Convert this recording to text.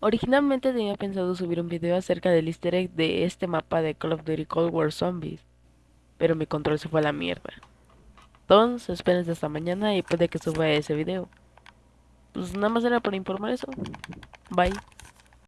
Originalmente tenía pensado subir un video acerca del easter egg de este mapa de Call of Duty Cold War Zombies, pero mi control se fue a la mierda. Entonces espérense hasta mañana y puede que suba ese video. Pues nada más era para informar eso. Bye.